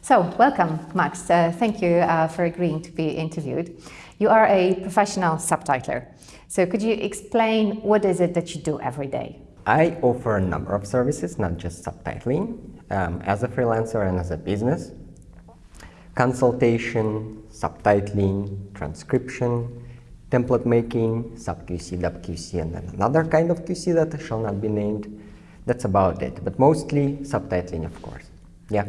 So, welcome, Max. Uh, thank you uh, for agreeing to be interviewed. You are a professional subtitler. So, could you explain what is it that you do every day? I offer a number of services, not just subtitling, um, as a freelancer and as a business. Consultation, subtitling, transcription, template making, sub-QC, dub-QC, and then another kind of QC that shall not be named. That's about it, but mostly subtitling, of course. Yeah.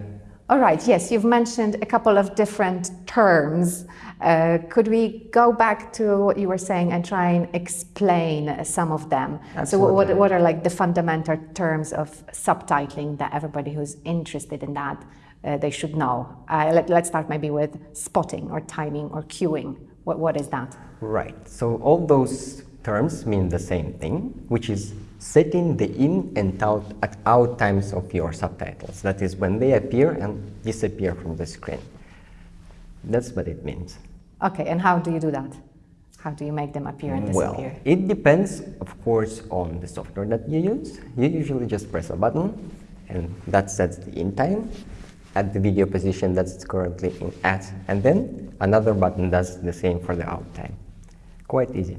All right, yes, you've mentioned a couple of different terms. Uh, could we go back to what you were saying and try and explain some of them? Absolutely. So what, what are like the fundamental terms of subtitling that everybody who's interested in that, uh, they should know? Uh, let, let's start maybe with spotting or timing or cueing. What, what is that? Right, so all those terms mean the same thing, which is setting the in and out, at out times of your subtitles. That is when they appear and disappear from the screen. That's what it means. Okay, and how do you do that? How do you make them appear and disappear? Well, it depends, of course, on the software that you use. You usually just press a button and that sets the in time at the video position that it's currently in at, and then another button does the same for the out time. Quite easy.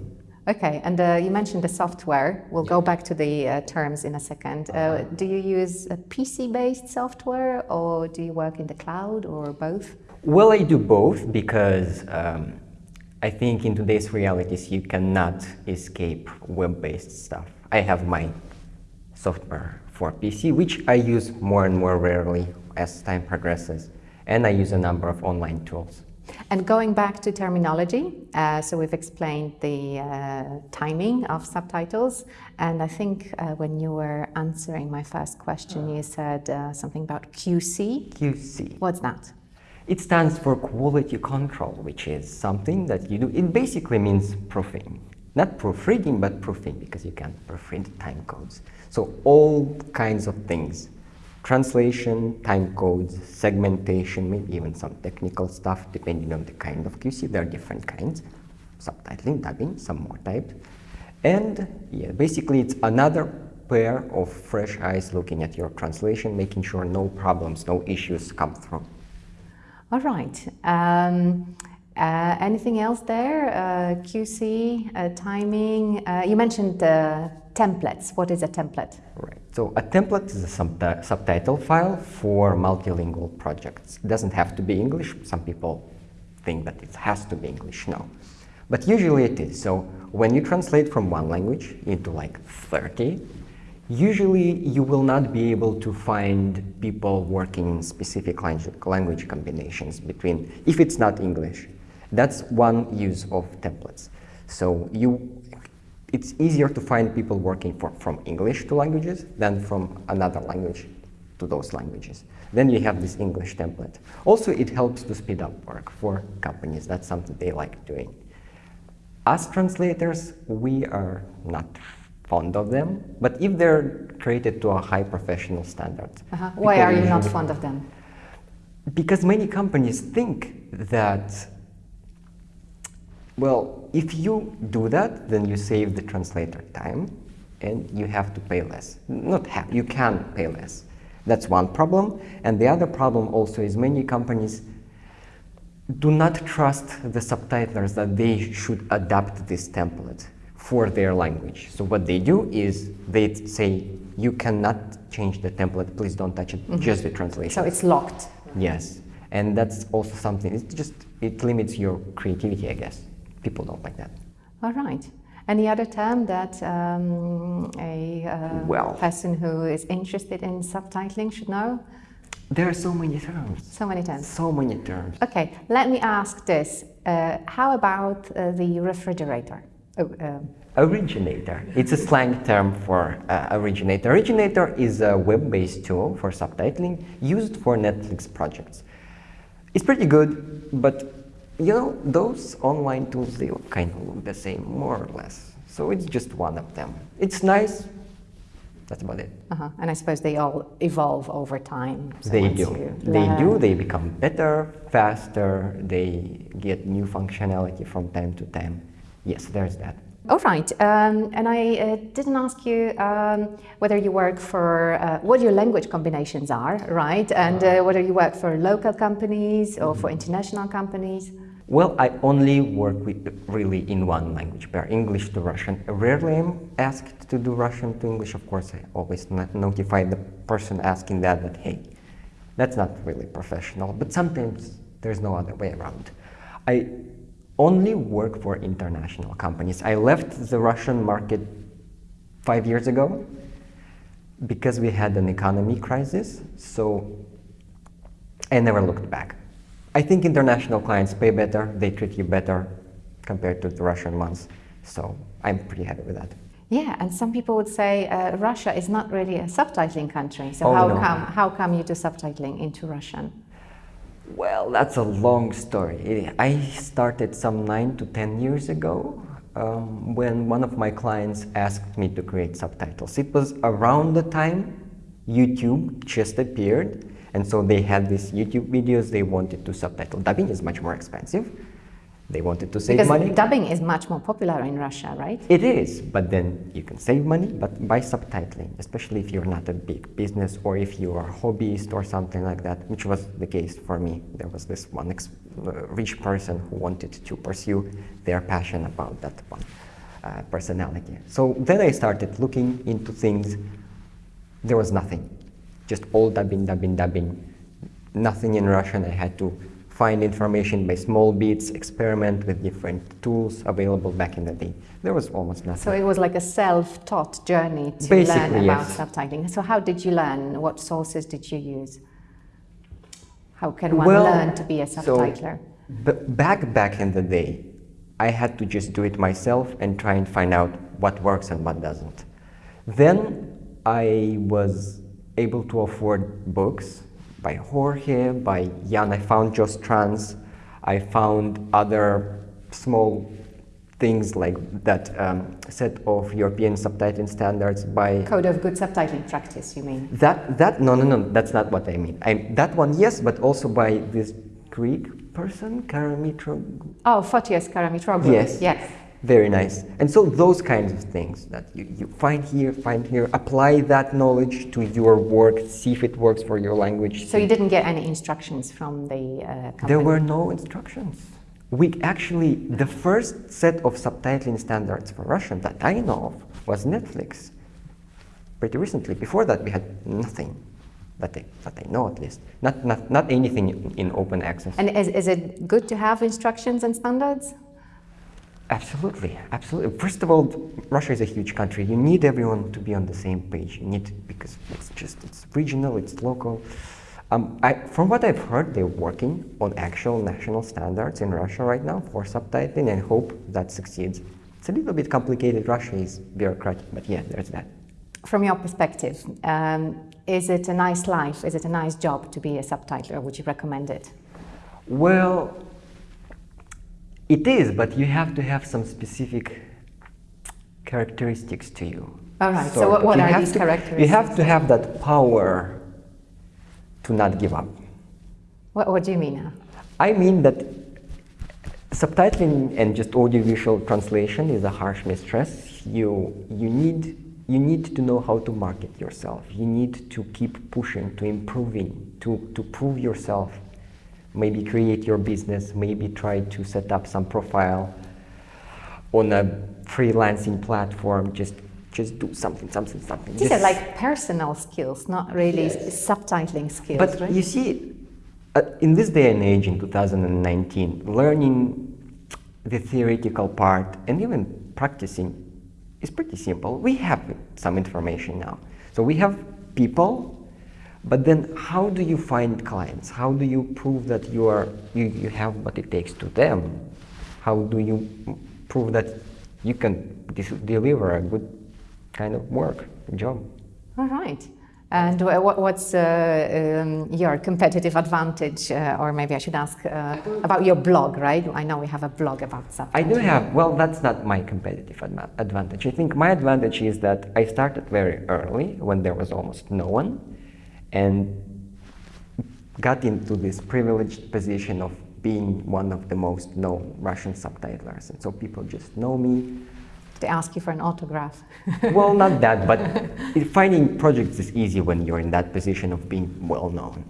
Okay, and uh, you mentioned the software. We'll go back to the uh, terms in a second. Uh, do you use a PC-based software or do you work in the cloud or both? Well, I do both because um, I think in today's realities you cannot escape web-based stuff. I have my software for PC, which I use more and more rarely as time progresses, and I use a number of online tools. And going back to terminology, uh, so we've explained the uh, timing of subtitles, and I think uh, when you were answering my first question, you said uh, something about QC. QC. What's that? It stands for quality control, which is something that you do. It basically means proofing. Not proofreading, but proofing, because you can proofread time codes. So all kinds of things. Translation, time codes, segmentation, maybe even some technical stuff, depending on the kind of QC. There are different kinds. Subtitling, dubbing, some more types. And yeah, basically it's another pair of fresh eyes looking at your translation, making sure no problems, no issues come through. All right. Um, uh, anything else there? Uh, QC, uh, timing. Uh, you mentioned templates. What is a template? Right. So a template is a subti subtitle file for multilingual projects. It doesn't have to be English. Some people think that it has to be English. No. But usually it is. So when you translate from one language into like 30, usually you will not be able to find people working in specific language combinations between, if it's not English. That's one use of templates. So you, it's easier to find people working for, from English to languages than from another language to those languages. Then you have this English template. Also, it helps to speed up work for companies. That's something they like doing. As translators, we are not fond of them, but if they're created to a high professional standard. Uh -huh. Why are you not fond of them? Because many companies think that well, if you do that, then you save the translator time and you have to pay less. Not have, you can pay less. That's one problem. And the other problem also is many companies do not trust the subtitlers that they should adapt this template for their language. So what they do is they say, you cannot change the template, please don't touch it, mm -hmm. just the translation. So it's locked. Yes. And that's also something, it just, it limits your creativity, I guess people don't like that. All right. Any other term that um, a uh, well, person who is interested in subtitling should know? There are so many terms. So many terms. So many terms. Okay, let me ask this. Uh, how about uh, the refrigerator? Oh, um, originator. It's a slang term for uh, originator. Originator is a web-based tool for subtitling used for Netflix projects. It's pretty good, but you know, those online tools, they kind of look the same, more or less. So it's just one of them. It's nice. That's about it. Uh -huh. And I suppose they all evolve over time. So they do. They do. They become better, faster. They get new functionality from time to time. Yes, there's that. All right, um, and I uh, didn't ask you um, whether you work for uh, what your language combinations are, right? And uh, whether you work for local companies or for international companies. Well, I only work with really in one language pair, English to Russian. Rarely I'm asked to do Russian to English. Of course, I always not notify the person asking that that hey, that's not really professional. But sometimes there's no other way around. I only work for international companies. I left the Russian market five years ago because we had an economy crisis. So I never looked back. I think international clients pay better, they treat you better compared to the Russian ones. So I'm pretty happy with that. Yeah, and some people would say uh, Russia is not really a subtitling country. So Oh, how no. come how come you do subtitling into Russian? Well, that's a long story. I started some nine to ten years ago um, when one of my clients asked me to create subtitles. It was around the time YouTube just appeared, and so they had these YouTube videos they wanted to subtitle. Dubbing is much more expensive. They wanted to save Because money. dubbing is much more popular in Russia, right? It is, but then you can save money, but by subtitling, especially if you're not a big business or if you are a hobbyist or something like that, which was the case for me. There was this one ex- uh, rich person who wanted to pursue their passion about that one uh, personality. So then I started looking into things. There was nothing, just all dubbing, dubbing, dubbing. Nothing in Russian. I had to find information by small bits, experiment with different tools available back in the day. There was almost nothing. So it was like a self-taught journey to Basically, learn about yes. subtitling. So how did you learn? What sources did you use? How can one Well, learn to be a so- subtitler? B- back back in the day, I had to just do it myself and try and find out what works and what doesn't. Then I was able to afford books by Jorge, by Jan. I found Just Trans. I found other small things like that um, set of European subtitling standards by Code of good subtitling practice, you mean? that, that, no, no, no, that's not what I mean. I, that one, yes, but also by this Greek person, Karamitro. Oh, Photios Karamitroglou. Yes. Yes. Very nice. And so those kinds of things that you, you find here, find here, apply that knowledge to your work, see if it works for your language. So you didn't get any instructions from the uh, company? There were no instructions. We actually, the first set of subtitling standards for Russian that I know of was Netflix. Pretty recently. Before that, we had nothing. That I, that I know at least. Not, not, not anything in, in open access. And is, is it good to have instructions and standards? Absolutely, absolutely. First of all, Russia is a huge country. You need everyone to be on the same page. You need because it's just it's regional, it's local. Um, I, from what I've heard, they're working on actual national standards in Russia right now for subtitling, and hope that succeeds. It's a little bit complicated. Russia is bureaucratic, but yeah, there's that. From your perspective, um, is it a nice life? Is it a nice job to be a subtitler? Would you recommend it? Well, it is, but you have to have some specific characteristics to you. All right, so Sort what- what are these to- You have to have that power to not give up. What, what do you mean? now? I mean that subtitling and just audiovisual translation is a harsh mistress. You, you, need, you need to know how to market yourself. You need to keep pushing, to improving, to, to prove yourself. Maybe create your business, maybe try to set up some profile on a freelancing platform. Just, just do something, something, something. These are like personal skills, not really s- subtitling skills, but right? you see, uh, in this day and age, in 2019, learning the theoretical part and even practicing is pretty simple. We have some information now. So we have people, but then how do you find clients? How do you prove that you, are, you, you have what it takes to them? How do you prove that you can dis- deliver a good kind of work, job? All right. And what's uh, um, your competitive advantage? Uh, or maybe I should ask uh, about your blog, right? I know we have a blog about subtitling. I do have, well, that's not my competitive advantage. I think my advantage is that I started very early when there was almost no one and got into this privileged position of being one of the most known Russian subtitlers. And so people just know me. to ask you for an autograph. well, not that, but finding projects is easy when you're in that position of being well known.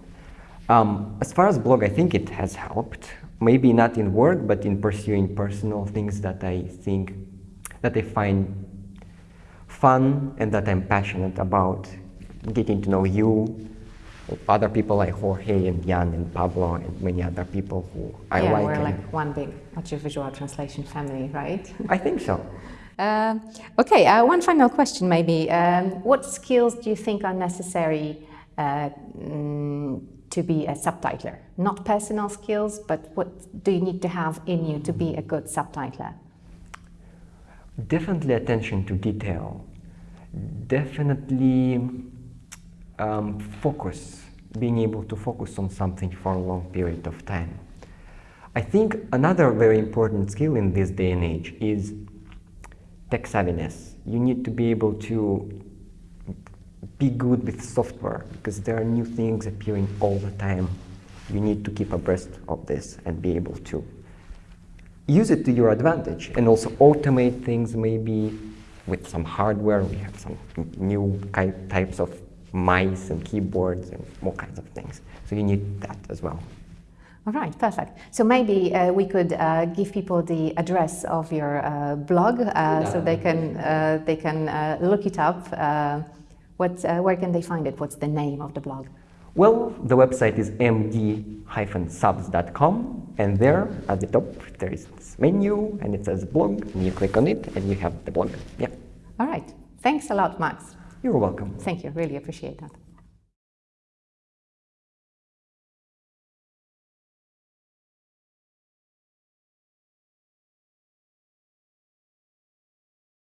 Um, as far as blog, I think it has helped. Maybe not in work, but in pursuing personal things that I think that I find fun and that I'm passionate about. Getting to know you, other people like Jorge and Jan and Pablo and many other people who I yeah, like. we're like one big audiovisual translation family, right? I think so. Uh, okay, uh, one final question maybe. Um, what skills do you think are necessary uh, mm, to be a subtitler? Not personal skills, but what do you need to have in you to be a good subtitler? Definitely attention to detail. Definitely um, focus, being able to focus on something for a long period of time. I think another very important skill in this day and age is tech savviness. You need to be able to be good with software because there are new things appearing all the time. You need to keep abreast of this and be able to use it to your advantage and also automate things maybe with some hardware. We have some new types of mice and keyboards and all kinds of things. So you need that as well. All right, perfect. So maybe uh, we could uh, give people the address of your uh, blog uh, so they can uh, they can uh, look it up. Uh, what, uh, where can they find it? What's the name of the blog? Well, the website is md-subs.com and there at the top there is this menu and it says blog and you click on it and you have the blog. Yeah, All right. Thanks a lot, Max. You're welcome. Thank you. Really appreciate that.